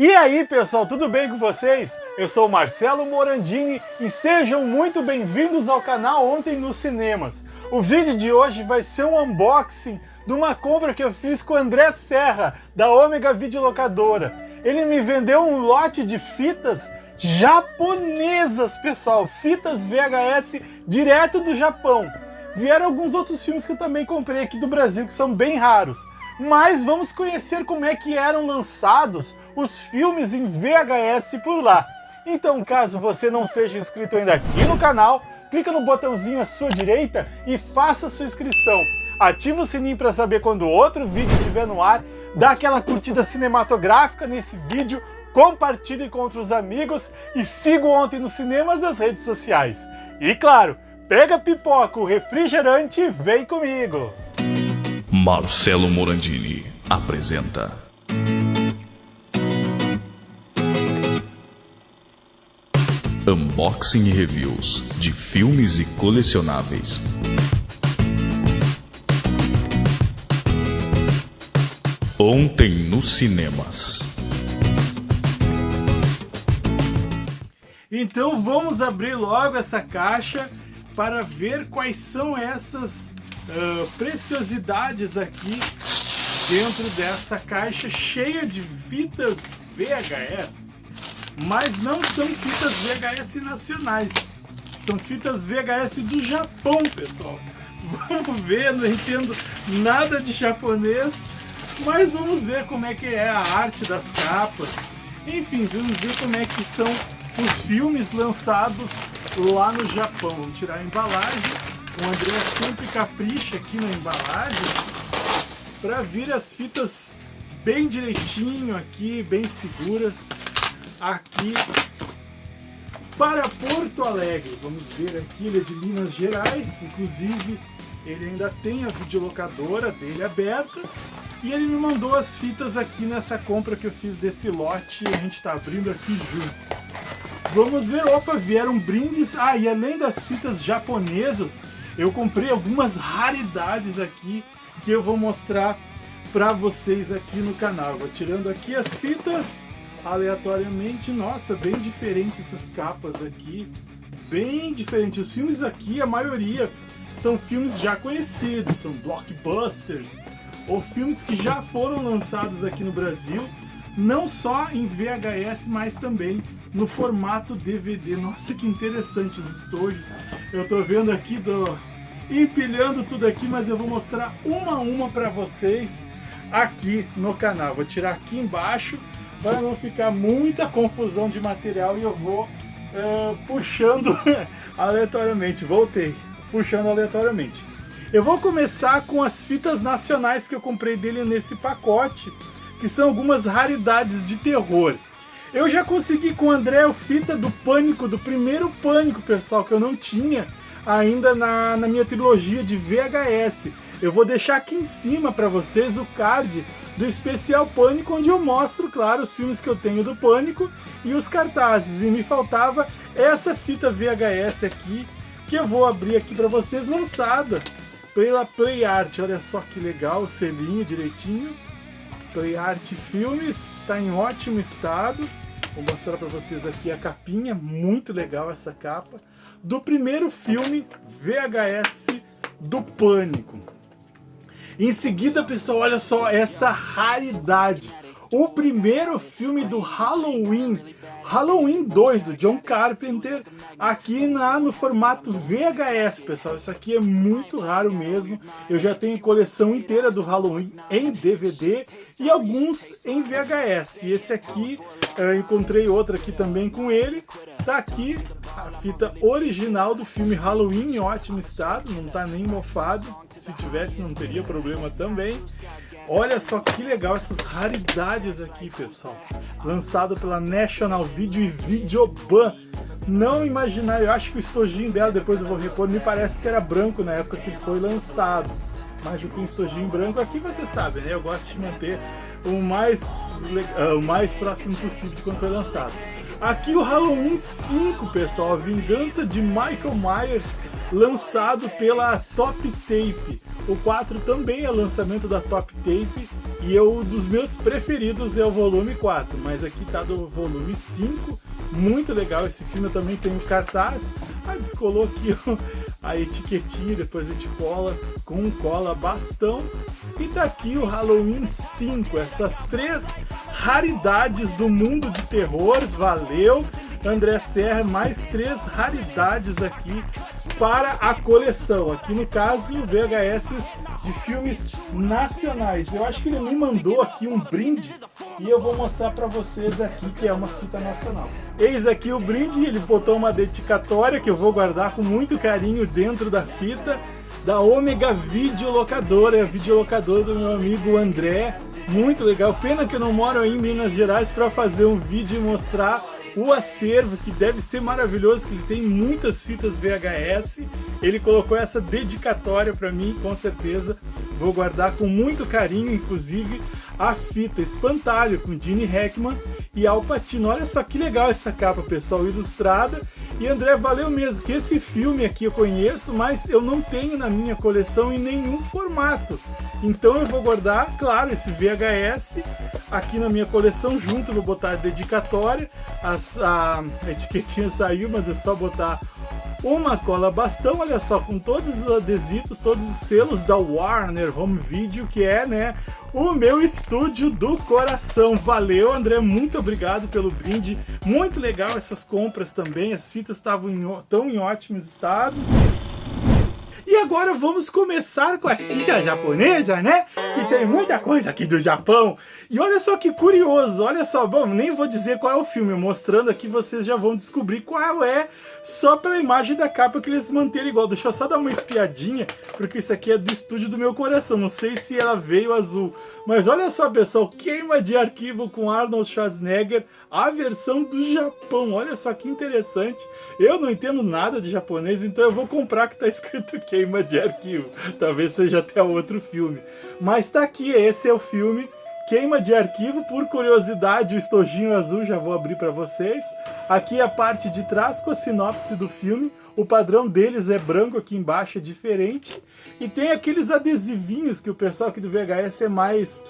E aí pessoal, tudo bem com vocês? Eu sou Marcelo Morandini e sejam muito bem-vindos ao canal Ontem nos Cinemas. O vídeo de hoje vai ser um unboxing de uma compra que eu fiz com o André Serra, da Ômega Videolocadora. Ele me vendeu um lote de fitas japonesas, pessoal, fitas VHS direto do Japão. Vieram alguns outros filmes que eu também comprei aqui do Brasil, que são bem raros mas vamos conhecer como é que eram lançados os filmes em VHS por lá. Então, caso você não seja inscrito ainda aqui no canal, clica no botãozinho à sua direita e faça sua inscrição. Ativa o sininho para saber quando outro vídeo estiver no ar, dá aquela curtida cinematográfica nesse vídeo, compartilhe com outros amigos e siga ontem nos cinemas as redes sociais. E claro, pega pipoca, o refrigerante e vem comigo! Marcelo Morandini apresenta. Unboxing e reviews de filmes e colecionáveis. Ontem nos cinemas. Então vamos abrir logo essa caixa para ver quais são essas uh, preciosidades aqui dentro dessa caixa cheia de fitas VHS. Mas não são fitas VHS nacionais, são fitas VHS do Japão, pessoal. Vamos ver, não entendo nada de japonês, mas vamos ver como é que é a arte das capas. Enfim, vamos ver como é que são os filmes lançados lá no Japão. Vamos tirar a embalagem o André sempre capricha aqui na embalagem para vir as fitas bem direitinho aqui, bem seguras aqui para Porto Alegre. Vamos ver aqui, ele é de Minas Gerais, inclusive ele ainda tem a videolocadora dele aberta e ele me mandou as fitas aqui nessa compra que eu fiz desse lote e a gente está abrindo aqui juntos. Vamos ver, opa, vieram brindes, ah, e além das fitas japonesas, eu comprei algumas raridades aqui que eu vou mostrar para vocês aqui no canal. Vou tirando aqui as fitas aleatoriamente. Nossa, bem diferente essas capas aqui. Bem diferente. Os filmes aqui, a maioria, são filmes já conhecidos, são blockbusters ou filmes que já foram lançados aqui no Brasil, não só em VHS, mas também no formato DVD. Nossa, que interessante os estojos. Eu tô vendo aqui do empilhando tudo aqui, mas eu vou mostrar uma a uma para vocês aqui no canal. Vou tirar aqui embaixo para não ficar muita confusão de material e eu vou uh, puxando aleatoriamente. Voltei, puxando aleatoriamente. Eu vou começar com as fitas nacionais que eu comprei dele nesse pacote, que são algumas raridades de terror. Eu já consegui com o André o fita do Pânico, do primeiro Pânico, pessoal, que eu não tinha ainda na, na minha trilogia de VHS. Eu vou deixar aqui em cima para vocês o card do especial Pânico, onde eu mostro, claro, os filmes que eu tenho do Pânico e os cartazes. E me faltava essa fita VHS aqui, que eu vou abrir aqui para vocês, lançada pela Play Art. Olha só que legal, o selinho direitinho. Play Art Filmes, está em ótimo estado. Vou mostrar para vocês aqui a capinha, muito legal essa capa do primeiro filme VHS do Pânico. Em seguida, pessoal, olha só essa raridade. O primeiro filme do Halloween, Halloween 2, do John Carpenter, aqui na, no formato VHS, pessoal. Isso aqui é muito raro mesmo. Eu já tenho coleção inteira do Halloween em DVD e alguns em VHS. E esse aqui, eu encontrei outro aqui também com ele. Tá aqui a fita original do filme Halloween em ótimo estado, não tá nem mofado. Se tivesse não teria problema também. Olha só que legal essas raridades aqui, pessoal. Lançado pela National Video e Videoban. Não imaginar, eu acho que o estojinho dela, depois eu vou repor, me parece que era branco na época que foi lançado. Mas eu tenho estojinho branco aqui, você sabe, né? Eu gosto de manter o mais, uh, o mais próximo possível de quando foi lançado. Aqui o Halloween 5, pessoal, a vingança de Michael Myers, lançado pela Top Tape. O 4 também é lançamento da Top Tape E eu, dos meus preferidos é o volume 4, mas aqui tá do volume 5. Muito legal esse filme, eu também tenho cartaz. Ah, descolou aqui a etiquetinha, depois a gente cola com cola bastão. E tá aqui o Halloween 5, essas três raridades do mundo de terror, valeu! André Serra, mais três raridades aqui para a coleção. Aqui no caso, VHS de filmes nacionais. Eu acho que ele me mandou aqui um brinde e eu vou mostrar para vocês aqui que é uma fita nacional. Eis aqui o brinde, ele botou uma dedicatória que eu vou guardar com muito carinho dentro da fita da Ômega Videolocadora, é a videolocadora do meu amigo André. Muito legal, pena que eu não moro em Minas Gerais para fazer um vídeo e mostrar o acervo, que deve ser maravilhoso, que ele tem muitas fitas VHS. Ele colocou essa dedicatória para mim, com certeza. Vou guardar com muito carinho, inclusive, a fita Espantalho com Gene Hackman e Al Pacino. Olha só que legal essa capa, pessoal, ilustrada. E André, valeu mesmo, que esse filme aqui eu conheço, mas eu não tenho na minha coleção em nenhum formato. Então eu vou guardar, claro, esse VHS aqui na minha coleção junto, vou botar a dedicatória, As, a, a etiquetinha saiu, mas é só botar uma cola bastão, olha só, com todos os adesivos, todos os selos da Warner Home Video, que é, né, o meu estúdio do coração. Valeu, André, muito obrigado pelo brinde. Muito legal essas compras também, as fitas estavam tão em ótimo estado. E agora vamos começar com as fitas japonesas, né? Que tem muita coisa aqui do Japão. E olha só que curioso, olha só, bom, nem vou dizer qual é o filme, mostrando aqui vocês já vão descobrir qual é só pela imagem da capa que eles manteram igual. Deixa eu só dar uma espiadinha, porque isso aqui é do estúdio do meu coração. Não sei se ela veio azul. Mas olha só, pessoal, queima de arquivo com Arnold Schwarzenegger, a versão do Japão. Olha só que interessante. Eu não entendo nada de japonês, então eu vou comprar que tá escrito queima de arquivo. Talvez seja até outro filme. Mas tá aqui, esse é o filme Queima de arquivo, por curiosidade, o estojinho azul já vou abrir para vocês. Aqui é a parte de trás com a sinopse do filme. O padrão deles é branco, aqui embaixo é diferente. E tem aqueles adesivinhos que o pessoal aqui do VHS é mais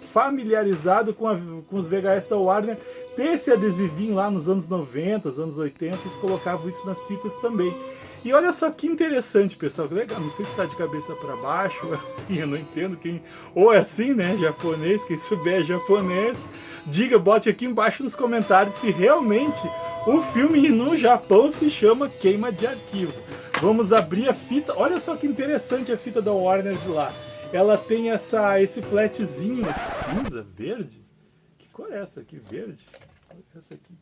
familiarizado com, a, com os VHS da Warner. Tem esse adesivinho lá nos anos 90, anos 80, eles colocavam isso nas fitas também. E olha só que interessante, pessoal, que legal, não sei se está de cabeça para baixo, ou assim, eu não entendo quem... Ou é assim, né, japonês, quem souber japonês, diga, bote aqui embaixo nos comentários se realmente o filme no Japão se chama Queima de Arquivo. Vamos abrir a fita, olha só que interessante a fita da Warner de lá. Ela tem essa, esse flatzinho cinza, verde. Que cor é essa aqui? Verde? Essa aqui.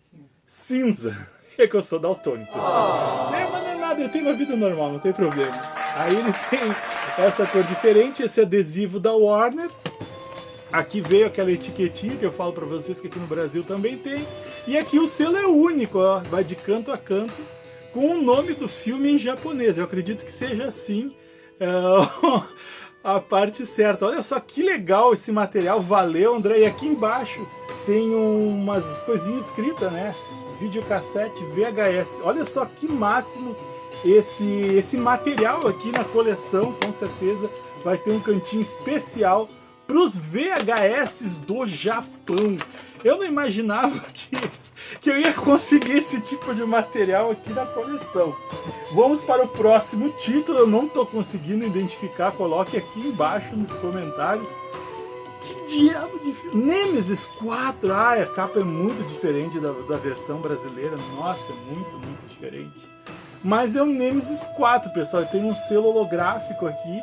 Cinza. Cinza é que eu sou daltônico. Oh. É, mas não é nada, eu tenho uma vida normal, não tem problema. Aí ele tem essa cor diferente, esse adesivo da Warner. Aqui veio aquela etiquetinha que eu falo pra vocês que aqui no Brasil também tem. E aqui o selo é único, ó, vai de canto a canto, com o nome do filme em japonês. Eu acredito que seja assim é, a parte certa. Olha só que legal esse material, valeu André. E aqui embaixo tem umas coisinhas escritas, né? Videocassete VHS. Olha só que máximo esse, esse material aqui na coleção, com certeza vai ter um cantinho especial para os VHS do Japão. Eu não imaginava que, que eu ia conseguir esse tipo de material aqui na coleção. Vamos para o próximo título, eu não estou conseguindo identificar, coloque aqui embaixo nos comentários diabo de filme? Nemesis 4, ah, a capa é muito diferente da, da versão brasileira, nossa, é muito, muito diferente. Mas é um Nemesis 4, pessoal, tem um selo holográfico aqui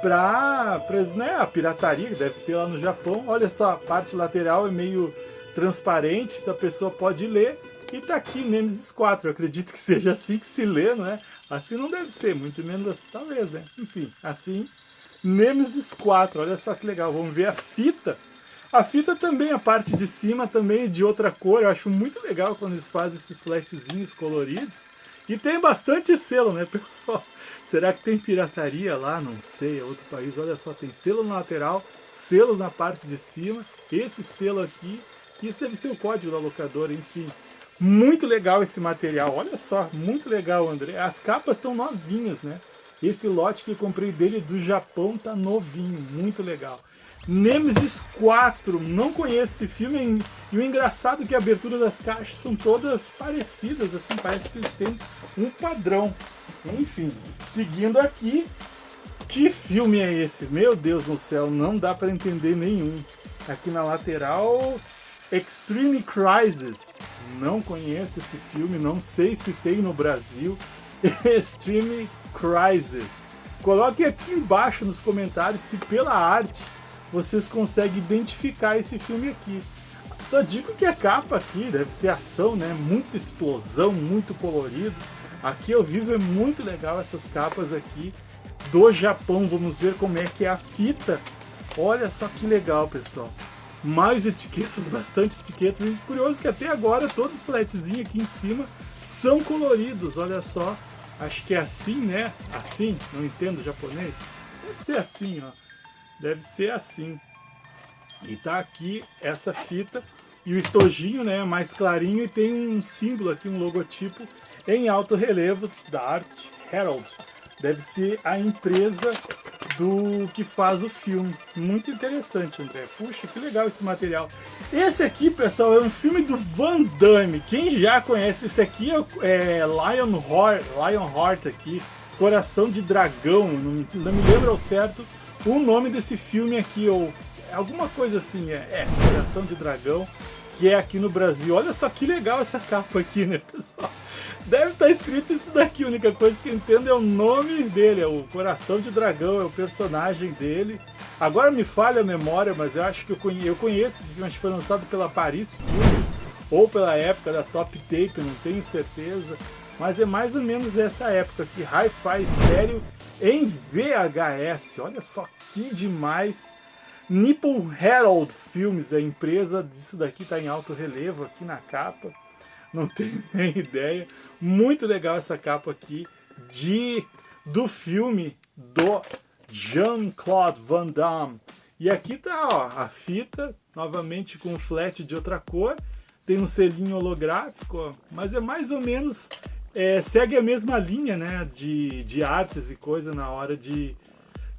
pra, pra né, a pirataria que deve ter lá no Japão. Olha só, a parte lateral é meio transparente, então a pessoa pode ler. E tá aqui Nemesis 4, eu acredito que seja assim que se lê, não é? Assim não deve ser, muito menos assim, talvez, né? Enfim, assim Nemesis 4, olha só que legal, vamos ver a fita. A fita também, a parte de cima também é de outra cor, eu acho muito legal quando eles fazem esses flatzinhos coloridos. E tem bastante selo, né, pessoal? Será que tem pirataria lá? Não sei, é outro país. Olha só, tem selo na lateral, selos na parte de cima, esse selo aqui. Isso deve ser o código da locadora, enfim. Muito legal esse material, olha só, muito legal, André. As capas estão novinhas, né? Esse lote que comprei dele do Japão tá novinho, muito legal. Nemesis 4, não conheço esse filme, e o engraçado é que a abertura das caixas são todas parecidas, assim, parece que eles têm um padrão. Enfim, seguindo aqui, que filme é esse? Meu Deus do céu, não dá para entender nenhum. Aqui na lateral, Extreme Crisis. Não conheço esse filme, não sei se tem no Brasil. Extreme Crisis. Coloque aqui embaixo nos comentários se pela arte vocês conseguem identificar esse filme aqui. Só digo que a capa aqui deve ser ação, né? Muita explosão, muito colorido. Aqui ao vivo é muito legal essas capas aqui do Japão. Vamos ver como é que é a fita. Olha só que legal, pessoal. Mais etiquetas, bastante etiquetas. E curioso que até agora todos os flatzinhos aqui em cima são coloridos. Olha só. Acho que é assim, né? Assim? Não entendo japonês. Deve ser assim, ó. Deve ser assim. E tá aqui essa fita e o estojinho, né, mais clarinho e tem um símbolo aqui, um logotipo em alto relevo da Art Herald. Deve ser a empresa do que faz o filme. Muito interessante, André. Puxa, que legal esse material. Esse aqui, pessoal, é um filme do Van Damme. Quem já conhece esse aqui é, é Lionheart, Lionheart aqui, Coração de Dragão. Não me, não me lembro ao certo o nome desse filme aqui, ou alguma coisa assim, é, é Coração de Dragão, que é aqui no Brasil. Olha só que legal essa capa aqui, né, pessoal? Deve estar tá escrito isso daqui, a única coisa que eu entendo é o nome dele, é o Coração de Dragão, é o personagem dele. Agora me falha a memória, mas eu acho que eu conheço, eu conheço esse filme, acho que foi lançado pela Paris Filmes, ou pela época da Top Tape, não tenho certeza. Mas é mais ou menos essa época aqui, Hi-Fi Stereo em VHS. Olha só que demais. Nippon Herald Films, a empresa disso daqui está em alto relevo aqui na capa. Não tenho nem ideia. Muito legal essa capa aqui de do filme do Jean-Claude Van Damme. E aqui tá ó, a fita, novamente com flat de outra cor. Tem um selinho holográfico, ó, mas é mais ou menos é, segue a mesma linha né, de, de artes e coisa na hora de,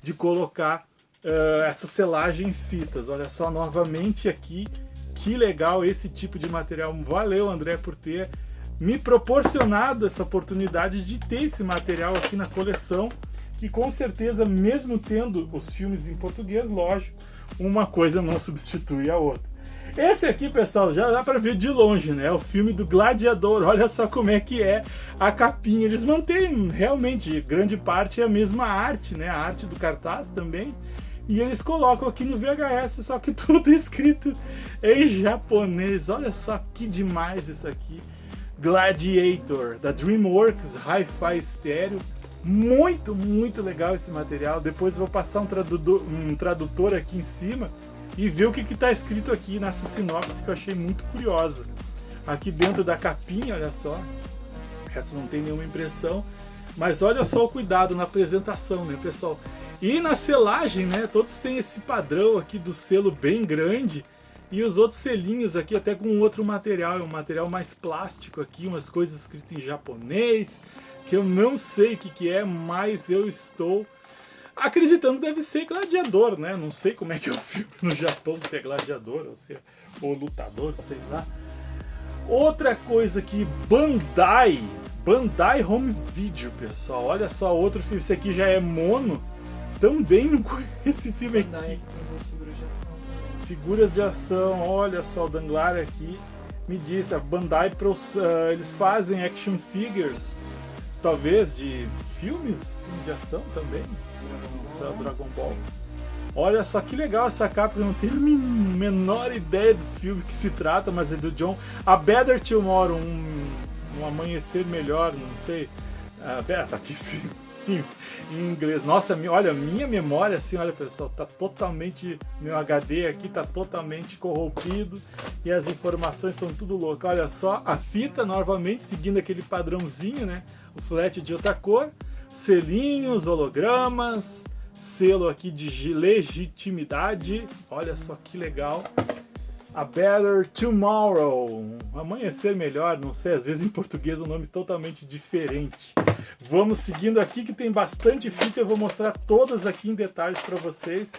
de colocar uh, essa selagem em fitas. Olha só, novamente aqui, que legal esse tipo de material. Valeu, André, por ter me proporcionado essa oportunidade de ter esse material aqui na coleção, que com certeza, mesmo tendo os filmes em português, lógico, uma coisa não substitui a outra. Esse aqui, pessoal, já dá para ver de longe, né? O filme do Gladiador. Olha só como é que é a capinha. Eles mantêm realmente grande parte a mesma arte, né? A arte do cartaz também. E eles colocam aqui no VHS, só que tudo escrito em japonês. Olha só que demais isso aqui. Gladiator, da DreamWorks Hi-Fi Stereo. Muito, muito legal esse material. Depois vou passar um tradutor, um tradutor aqui em cima e ver o que está escrito aqui nessa sinopse que eu achei muito curiosa. Aqui dentro da capinha, olha só, essa não tem nenhuma impressão, mas olha só o cuidado na apresentação, né, pessoal? E na selagem, né, todos têm esse padrão aqui do selo bem grande, e os outros selinhos aqui até com outro material, é um material mais plástico aqui, umas coisas escritas em japonês, que eu não sei o que, que é, mas eu estou acreditando que deve ser gladiador, né? Não sei como é que é o no Japão, se é gladiador ou se é ou lutador, sei lá. Outra coisa que Bandai, Bandai Home Video, pessoal. Olha só, outro filme, esse aqui já é mono. Também não conheço esse filme aqui. Figuras de, ação. figuras de ação, olha só, o Danglar aqui me disse, a Bandai, uh, eles fazem action figures, talvez de filmes, filme de ação também. Dragon Ball. Dragon Ball. Olha só que legal essa capa, eu não tenho a menor ideia do filme que se trata, mas é do John. A Better Tomorrow, um, um amanhecer melhor, não sei. Ah, tá aqui sim, em, inglês. Nossa, olha, minha memória, assim, olha pessoal, tá totalmente. Meu HD aqui tá totalmente corrompido e as informações estão tudo loucas. Olha só, a fita, novamente, seguindo aquele padrãozinho, né? O flat de outra cor selinhos, hologramas, selo aqui de legitimidade. Olha só que legal. A Better Tomorrow. Amanhecer melhor, não sei, às vezes em português é um nome totalmente diferente. Vamos seguindo aqui que tem bastante fita, eu vou mostrar todas aqui em detalhes para vocês.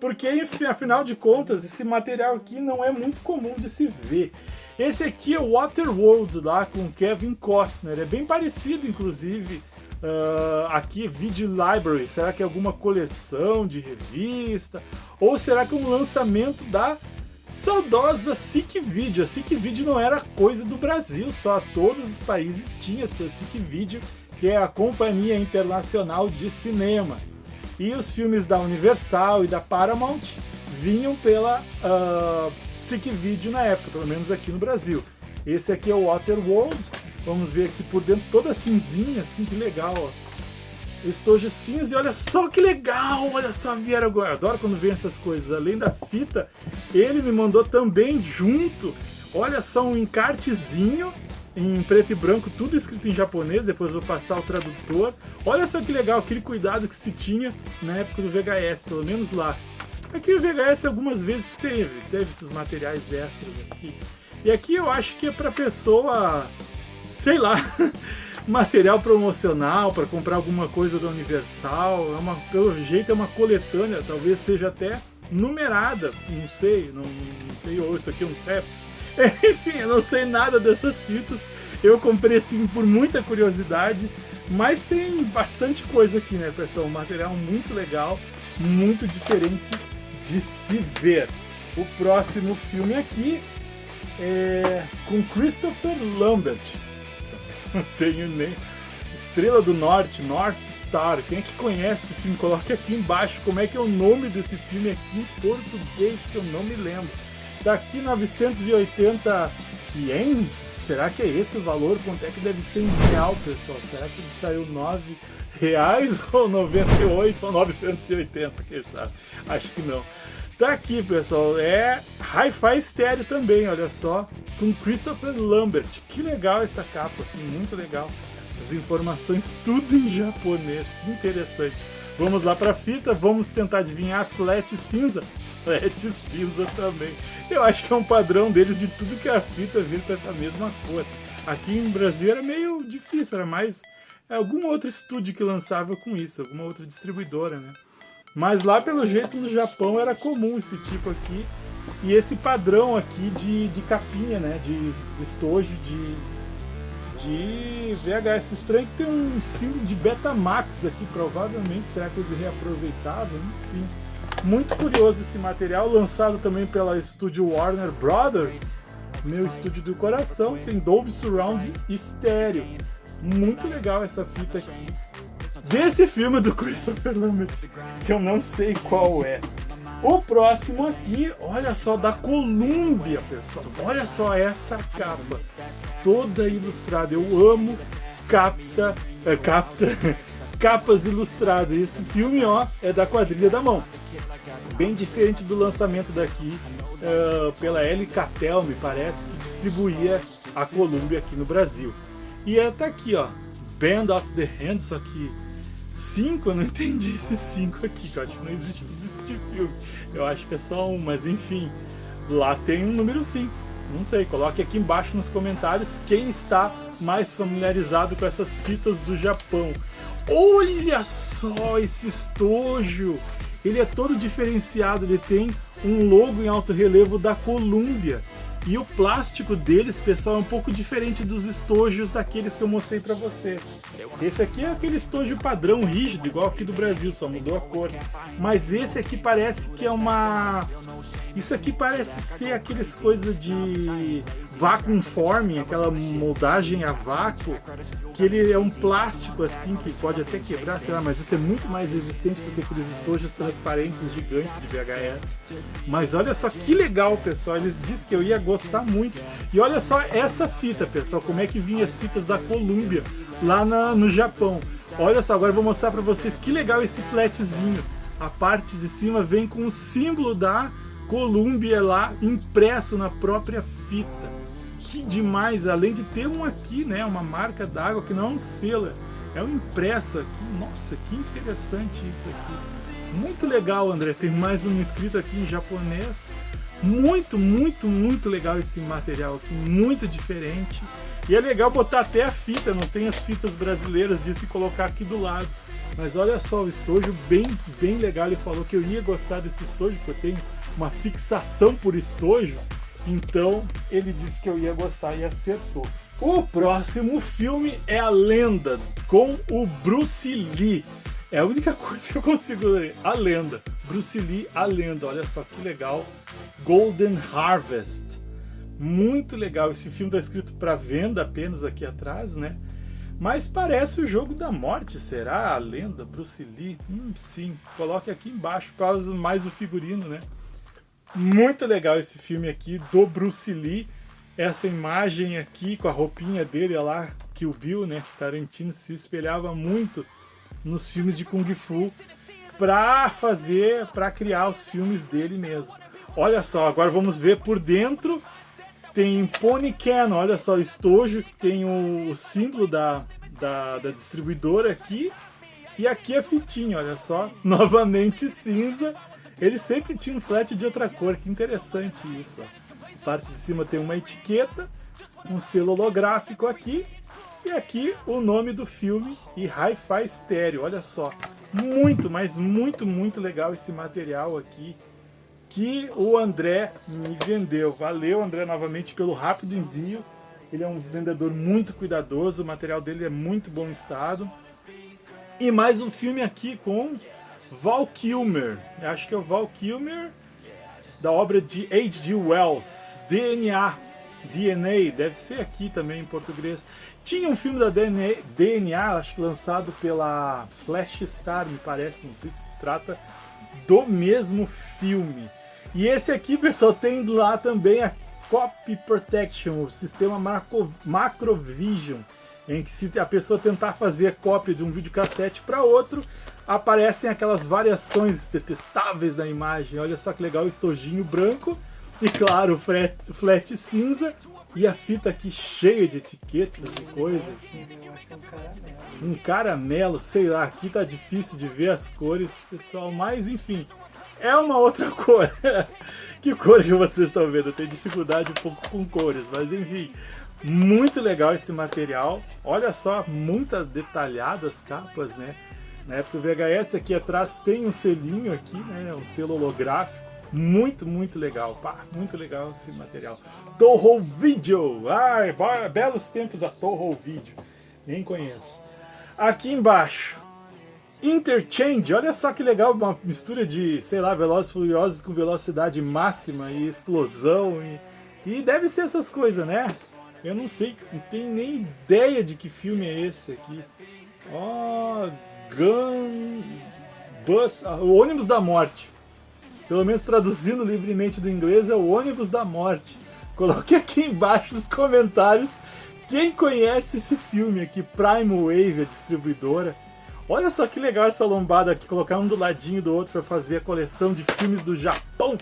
porque enfim, afinal de contas, esse material aqui não é muito comum de se ver. Esse aqui é o Waterworld lá com Kevin Costner, é bem parecido inclusive Uh, aqui Video Library, será que é alguma coleção de revista? Ou será que é um lançamento da saudosa SIC Video? A SIC Video não era coisa do Brasil só, todos os países tinham sua SIC Video, que é a Companhia Internacional de Cinema. E os filmes da Universal e da Paramount vinham pela uh, SIC Video na época, pelo menos aqui no Brasil. Esse aqui é o Waterworld, Vamos ver aqui por dentro toda cinzinha, assim, que legal, ó. Estojo cinza e olha só que legal, olha só, Vieira, eu adoro quando vem essas coisas. Além da fita, ele me mandou também junto, olha só, um encartezinho em preto e branco, tudo escrito em japonês, depois vou passar o tradutor. Olha só que legal, aquele cuidado que se tinha na época do VHS, pelo menos lá. Aqui o VHS algumas vezes teve, teve esses materiais extras aqui. E aqui eu acho que é para pessoa sei lá, material promocional para comprar alguma coisa da Universal. É uma, pelo jeito é uma coletânea, talvez seja até numerada, não sei, não, não tenho isso aqui é um CEP. Enfim, eu não sei nada dessas fitas. Eu comprei assim por muita curiosidade, mas tem bastante coisa aqui, né, pessoal? Um material muito legal, muito diferente de se ver. O próximo filme aqui é com Christopher Lambert não tenho nem. Estrela do Norte, North Star. Quem é que conhece esse filme? Coloque aqui embaixo como é que é o nome desse filme aqui em português, que eu não me lembro. Tá aqui 980 ienes? Será que é esse o valor? Quanto é que deve ser em real, pessoal? Será que ele saiu 9 reais ou 98 ou 980, quem sabe? Acho que não. Tá aqui, pessoal, é Hi-Fi Stereo também, olha só, com Christopher Lambert. Que legal essa capa aqui, muito legal. As informações tudo em japonês, que interessante. Vamos lá para a fita, vamos tentar adivinhar flat cinza. Flat cinza também. Eu acho que é um padrão deles de tudo que é a fita vir com essa mesma cor. Aqui em Brasil era meio difícil, era mais algum outro estúdio que lançava com isso, alguma outra distribuidora, né? Mas lá, pelo jeito, no Japão era comum esse tipo aqui. E esse padrão aqui de, de capinha, né? De, de estojo de, de VHS. Estranho que tem um símbolo de Betamax aqui, provavelmente. Será que eles reaproveitavam? Enfim. Muito curioso esse material, lançado também pela estúdio Warner Brothers. Meu estúdio do coração, tem Dolby Surround estéreo. Muito legal essa fita aqui desse filme do Christopher Lambert, que eu não sei qual é. O próximo aqui, olha só, da Columbia, pessoal. Olha só essa capa, toda ilustrada. Eu amo capta, é, capta, capas ilustradas. Esse filme, ó, é da quadrilha da mão. Bem diferente do lançamento daqui uh, pela L Catel, me parece, que distribuía a Columbia aqui no Brasil. E é tá aqui, ó, Band of the Hand, só que 5, eu não entendi esse 5 aqui, que eu acho que não existe tudo isso de filme. Eu acho que é só um, mas enfim. Lá tem um número 5. Não sei, coloque aqui embaixo nos comentários quem está mais familiarizado com essas fitas do Japão. Olha só esse estojo! Ele é todo diferenciado, ele tem um logo em alto relevo da Columbia. E o plástico deles, pessoal, é um pouco diferente dos estojos daqueles que eu mostrei para vocês. Esse aqui é aquele estojo padrão rígido, igual aqui do Brasil, só mudou a cor. Mas esse aqui parece que é uma... Isso aqui parece ser aqueles coisas de vacuum forming, aquela moldagem a vácuo, que ele é um plástico assim, que pode até quebrar, sei lá, mas isso é muito mais resistente do que aqueles estojos transparentes gigantes de VHS. Mas olha só que legal, pessoal, eles disseram que eu ia gostar muito. E olha só essa fita, pessoal, como é que vinha as fitas da Columbia lá na, no Japão. Olha só, agora eu vou mostrar para vocês que legal esse flatzinho. A parte de cima vem com o símbolo da Columbia lá impresso na própria fita que demais, além de ter um aqui, né, uma marca d'água que não é um selo, é um impresso aqui. Nossa, que interessante isso aqui. Muito legal, André. Tem mais um escrito aqui em japonês. Muito, muito, muito legal esse material aqui, muito diferente. E é legal botar até a fita, não tem as fitas brasileiras de se colocar aqui do lado. Mas olha só, o estojo bem, bem legal. Ele falou que eu ia gostar desse estojo, porque eu tenho uma fixação por estojo. Então ele disse que eu ia gostar e acertou. O próximo filme é A Lenda, com o Bruce Lee. É a única coisa que eu consigo ler. A Lenda. Bruce Lee, A Lenda. Olha só que legal. Golden Harvest. Muito legal. Esse filme está escrito para venda apenas aqui atrás, né? Mas parece o jogo da morte, será? A lenda, Bruce Lee? Hum, sim. Coloque aqui embaixo para mais o figurino, né? Muito legal esse filme aqui do Bruce Lee. Essa imagem aqui com a roupinha dele olha lá, que o Bill, né? Tarantino se espelhava muito nos filmes de Kung Fu para fazer, para criar os filmes dele mesmo. Olha só, agora vamos ver por dentro tem Pony Can, olha só, estojo, tem o, símbolo da, da, da, distribuidora aqui. E aqui a fitinha, olha só, novamente cinza. Ele sempre tinha um flat de outra cor, que interessante isso. Parte de cima tem uma etiqueta, um selo holográfico aqui. E aqui o nome do filme e Hi-Fi Stereo, olha só. Muito, mas muito, muito legal esse material aqui que o André me vendeu. Valeu, André, novamente pelo rápido envio. Ele é um vendedor muito cuidadoso, o material dele é muito bom estado. E mais um filme aqui com Val Kilmer. Acho que é o Val Kilmer, da obra de H.G. Wells, DNA. DNA, deve ser aqui também em português. Tinha um filme da DNA, DNA, acho que lançado pela Flash Star, me parece, não sei se se trata do mesmo filme. E esse aqui, pessoal, tem lá também a Copy Protection, o sistema macro, Macrovision, em que se a pessoa tentar fazer cópia de um videocassete para outro, aparecem aquelas variações detestáveis da imagem. Olha só que legal, o estojinho branco e claro, o flat, flat cinza e a fita aqui cheia de etiquetas e coisas. Assim. Um caramelo, sei lá, aqui tá difícil de ver as cores, pessoal, mas enfim, é uma outra cor. que cor que vocês estão vendo? Eu tenho dificuldade um pouco com cores, mas enfim. Muito legal esse material. Olha só, muitas detalhadas capas, né? Na época do VHS aqui atrás tem um selinho aqui, né? Um selo holográfico. Muito, muito legal. Pá, muito legal esse material. Toho Video. Ai, belos tempos a Toho Video. Nem conheço. Aqui embaixo Interchange, olha só que legal, uma mistura de, sei lá, Velozes Furiosos com velocidade máxima e explosão e, e deve ser essas coisas, né? Eu não sei, não tenho nem ideia de que filme é esse aqui. Ó, oh, Gun... Bus... Ah, o ônibus da morte. Pelo menos traduzindo livremente do inglês é o ônibus da morte. Coloque aqui embaixo nos comentários quem conhece esse filme aqui, Prime Wave, a distribuidora. Olha só que legal essa lombada aqui, colocar um do ladinho do outro para fazer a coleção de filmes do Japão.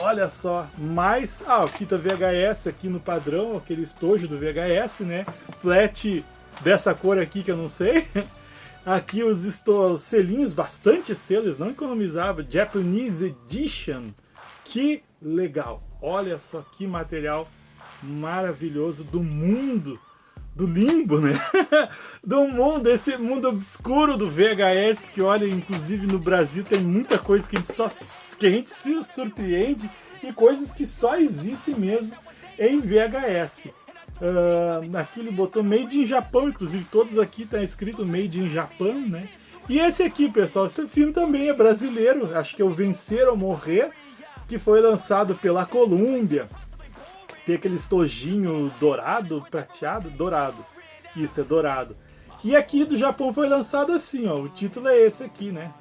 Olha só, mais... Ah, fita VHS aqui no padrão, aquele estojo do VHS, né? Flat dessa cor aqui que eu não sei. Aqui os, os selinhos, bastante selos, não economizava. Japanese Edition. Que legal. Olha só que material maravilhoso do mundo do limbo, né? do mundo, esse mundo obscuro do VHS, que olha, inclusive no Brasil tem muita coisa que a gente, só, que a gente se surpreende e coisas que só existem mesmo em VHS. Uh, aqui ele botou Made in Japão, inclusive todos aqui tá escrito Made in Japan, né? E esse aqui, pessoal, esse filme também é brasileiro, acho que é o Vencer ou Morrer, que foi lançado pela Columbia tem aquele estojinho dourado, prateado, dourado. Isso, é dourado. E aqui do Japão foi lançado assim, ó. O título é esse aqui, né?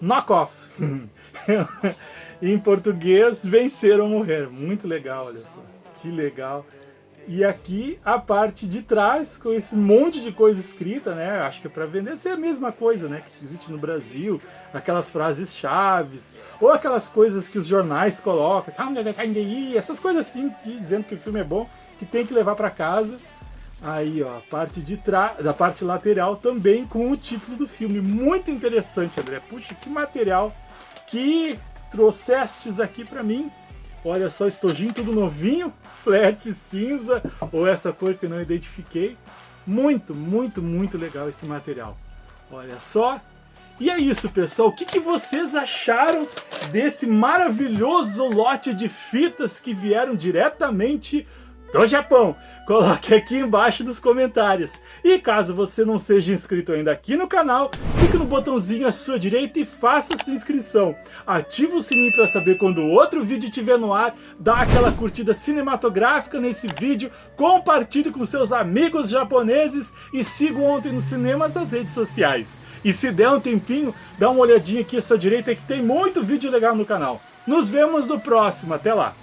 Knockoff. em português, vencer ou morrer. Muito legal, olha só. Que legal. E aqui a parte de trás, com esse monte de coisa escrita, né? Acho que é para vender ser a mesma coisa, né? Que existe no Brasil, aquelas frases chaves, ou aquelas coisas que os jornais colocam, essas coisas assim, dizendo que o filme é bom, que tem que levar para casa. Aí, ó, a parte de trás, da parte lateral também com o título do filme. Muito interessante, André. Puxa, que material que trouxestes aqui para mim. Olha só, estojinho tudo novinho, flat cinza, ou essa cor que eu não identifiquei. Muito, muito, muito legal esse material. Olha só. E é isso, pessoal. O que, que vocês acharam desse maravilhoso lote de fitas que vieram diretamente do Japão? Coloque aqui embaixo nos comentários. E caso você não seja inscrito ainda aqui no canal, clique no botãozinho à sua direita e faça sua inscrição. Ative o sininho para saber quando outro vídeo estiver no ar, dá aquela curtida cinematográfica nesse vídeo, compartilhe com seus amigos japoneses e siga Ontem nos Cinemas nas redes sociais. E se der um tempinho, dá uma olhadinha aqui à sua direita que tem muito vídeo legal no canal. Nos vemos no próximo, até lá!